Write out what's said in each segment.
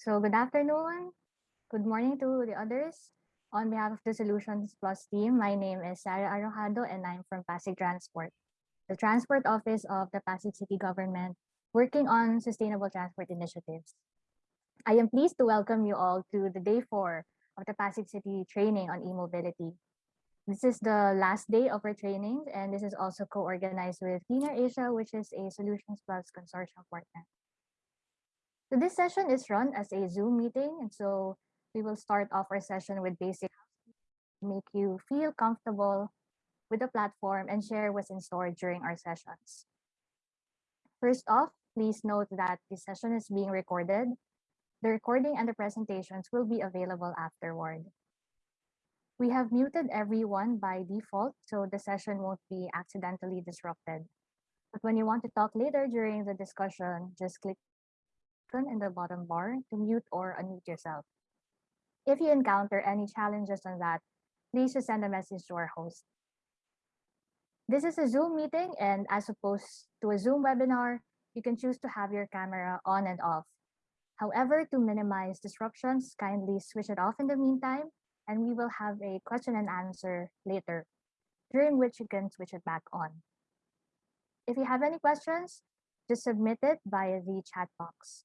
So good afternoon. Good morning to the others. On behalf of the Solutions Plus team, my name is Sarah Arrojado and I'm from Pasig Transport, the transport office of the Pasig City government working on sustainable transport initiatives. I am pleased to welcome you all to the day four of the Pasig City training on e-mobility. This is the last day of our trainings and this is also co-organized with Clean Air Asia, which is a Solutions Plus consortium partner. So this session is run as a Zoom meeting, and so we will start off our session with basic make you feel comfortable with the platform and share what's in store during our sessions. First off, please note that this session is being recorded. The recording and the presentations will be available afterward. We have muted everyone by default, so the session won't be accidentally disrupted. But when you want to talk later during the discussion, just click in the bottom bar to mute or unmute yourself. If you encounter any challenges on that, please just send a message to our host. This is a Zoom meeting, and as opposed to a Zoom webinar, you can choose to have your camera on and off. However, to minimize disruptions, kindly switch it off in the meantime, and we will have a question and answer later, during which you can switch it back on. If you have any questions, just submit it via the chat box.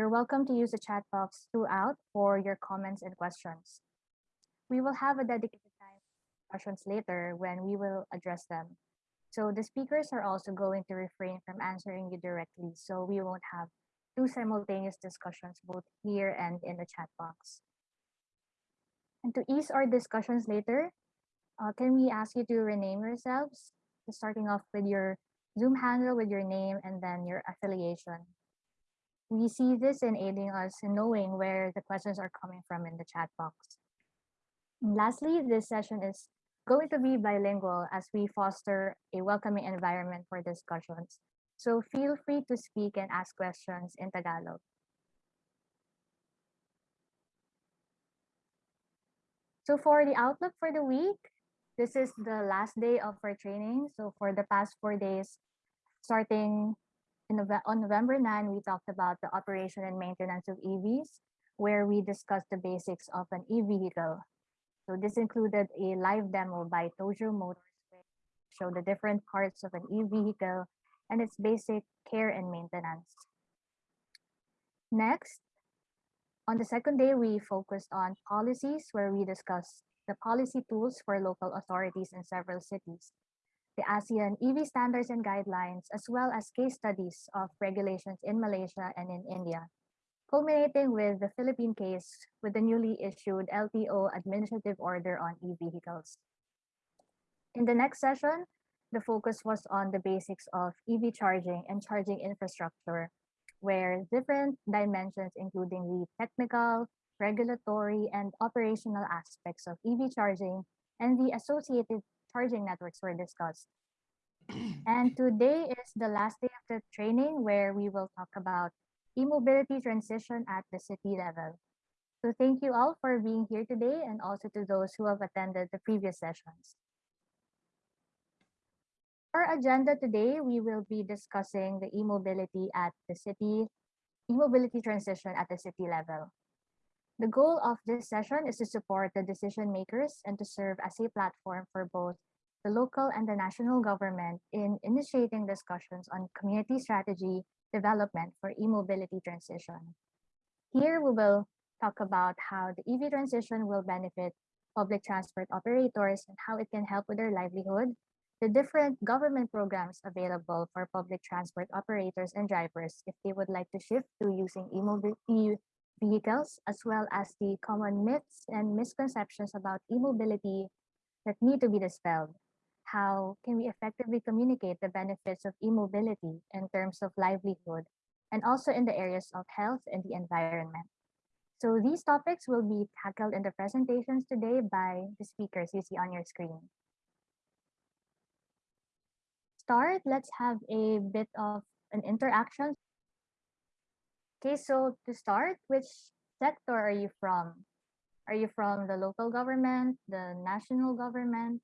You're welcome to use the chat box throughout for your comments and questions. We will have a dedicated time for questions later when we will address them. So the speakers are also going to refrain from answering you directly, so we won't have two simultaneous discussions both here and in the chat box. And to ease our discussions later, uh, can we ask you to rename yourselves, starting off with your Zoom handle with your name and then your affiliation. We see this in aiding us in knowing where the questions are coming from in the chat box. And lastly, this session is going to be bilingual as we foster a welcoming environment for discussions. So feel free to speak and ask questions in Tagalog. So for the outlook for the week, this is the last day of our training. So for the past four days, starting On November 9, we talked about the operation and maintenance of EVs, where we discussed the basics of an e-vehicle. So this included a live demo by Tojo Motors, show the different parts of an e-vehicle and its basic care and maintenance. Next, on the second day, we focused on policies where we discussed the policy tools for local authorities in several cities the ASEAN EV standards and guidelines, as well as case studies of regulations in Malaysia and in India, culminating with the Philippine case with the newly issued LTO administrative order on e-vehicles. In the next session, the focus was on the basics of EV charging and charging infrastructure, where different dimensions, including the technical, regulatory, and operational aspects of EV charging and the associated charging networks were discussed. and today is the last day of the training where we will talk about e-mobility transition at the city level. So thank you all for being here today and also to those who have attended the previous sessions. Our agenda today, we will be discussing the e-mobility at the city, e-mobility transition at the city level. The goal of this session is to support the decision makers and to serve as a platform for both the local and the national government in initiating discussions on community strategy development for e-mobility transition. Here we will talk about how the EV transition will benefit public transport operators and how it can help with their livelihood, the different government programs available for public transport operators and drivers if they would like to shift to using e-mobility vehicles, as well as the common myths and misconceptions about e-mobility that need to be dispelled. How can we effectively communicate the benefits of e-mobility in terms of livelihood and also in the areas of health and the environment? So these topics will be tackled in the presentations today by the speakers you see on your screen. Start, let's have a bit of an interaction Okay, so to start, which sector are you from? Are you from the local government, the national government,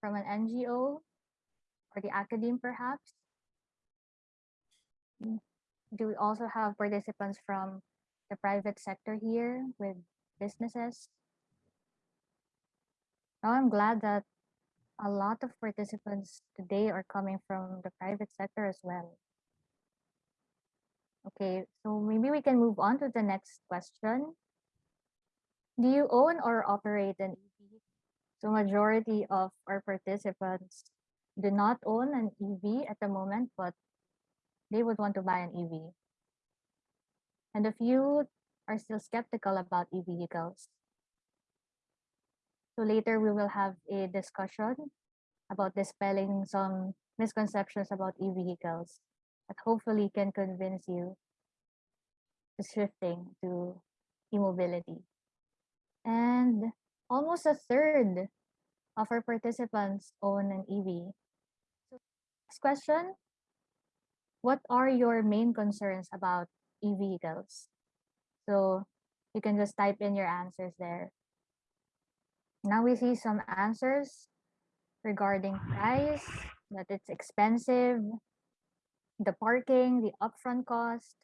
from an NGO, or the academe perhaps? Do we also have participants from the private sector here with businesses. Now I'm glad that a lot of participants today are coming from the private sector as well. Okay, so maybe we can move on to the next question. Do you own or operate an EV? So majority of our participants do not own an EV at the moment, but they would want to buy an EV. And a few are still skeptical about e vehicles. So later we will have a discussion about dispelling some misconceptions about e vehicles that hopefully can convince you to shifting to e-mobility. And almost a third of our participants own an EV. So next question, what are your main concerns about e-vehicles? So you can just type in your answers there. Now we see some answers regarding price, that it's expensive, the parking, the upfront cost,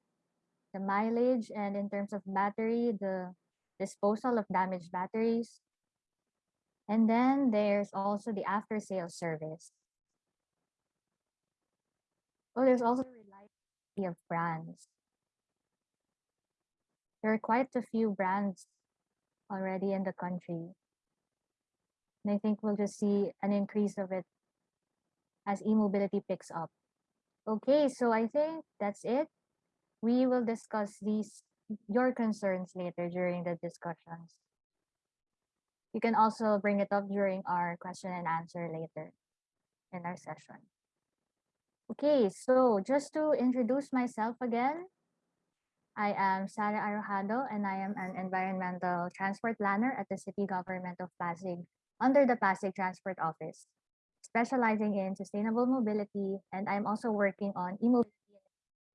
the mileage, and in terms of battery, the disposal of damaged batteries. And then there's also the after sales service. Oh, there's also variety of brands. There are quite a few brands already in the country. And I think we'll just see an increase of it as e-mobility picks up. Okay, so I think that's it. We will discuss these your concerns later during the discussions. You can also bring it up during our question and answer later in our session. Okay, so just to introduce myself again, I am Sara Arojado and I am an environmental transport planner at the City Government of Pasig under the Pasig Transport Office, specializing in sustainable mobility, and I'm also working on e-mobility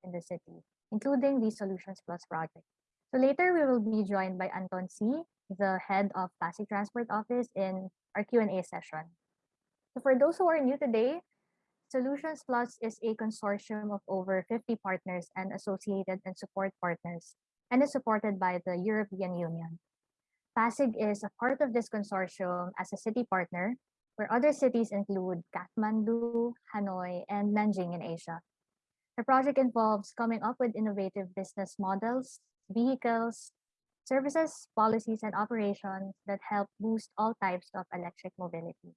in the city, including the Solutions Plus project. So later we will be joined by Anton Siy, the head of Pasig Transport Office in our Q&A session. So for those who are new today, Solutions Plus is a consortium of over 50 partners and associated and support partners, and is supported by the European Union. Pasig is a part of this consortium as a city partner, where other cities include Kathmandu, Hanoi, and Nanjing in Asia. The project involves coming up with innovative business models, vehicles, services, policies, and operations that help boost all types of electric mobility.